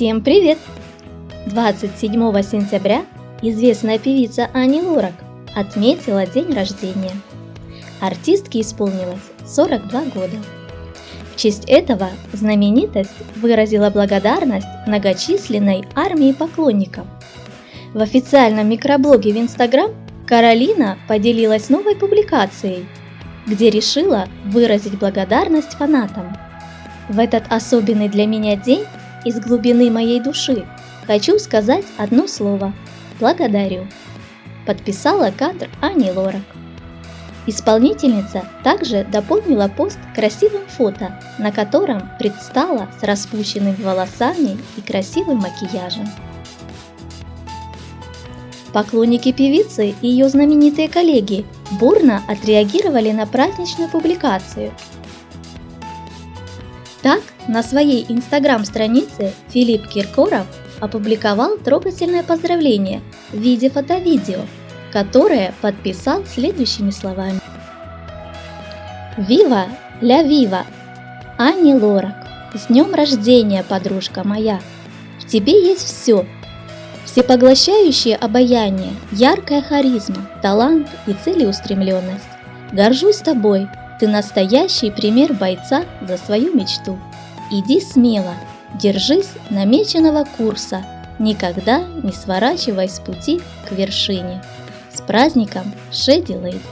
Всем привет! 27 сентября известная певица Ани Лорак отметила день рождения. Артистке исполнилось 42 года. В честь этого знаменитость выразила благодарность многочисленной армии поклонников. В официальном микроблоге в Инстаграм Каролина поделилась новой публикацией, где решила выразить благодарность фанатам. В этот особенный для меня день из глубины моей души хочу сказать одно слово «благодарю». Подписала кадр Ани Лорак. Исполнительница также дополнила пост красивым фото, на котором предстала с распущенными волосами и красивым макияжем. Поклонники певицы и ее знаменитые коллеги бурно отреагировали на праздничную публикацию – так, на своей инстаграм-странице Филипп Киркоров опубликовал трогательное поздравление в виде фото-видео, которое подписал следующими словами. «Вива ля вива! Ани Лорак! С днем рождения, подружка моя! В тебе есть все! Всепоглощающее обаяние, яркая харизма, талант и целеустремленность. Горжусь тобой, ты настоящий пример бойца за свою мечту. Иди смело, держись намеченного курса, никогда не сворачивай с пути к вершине. С праздником, Шеди Лейд!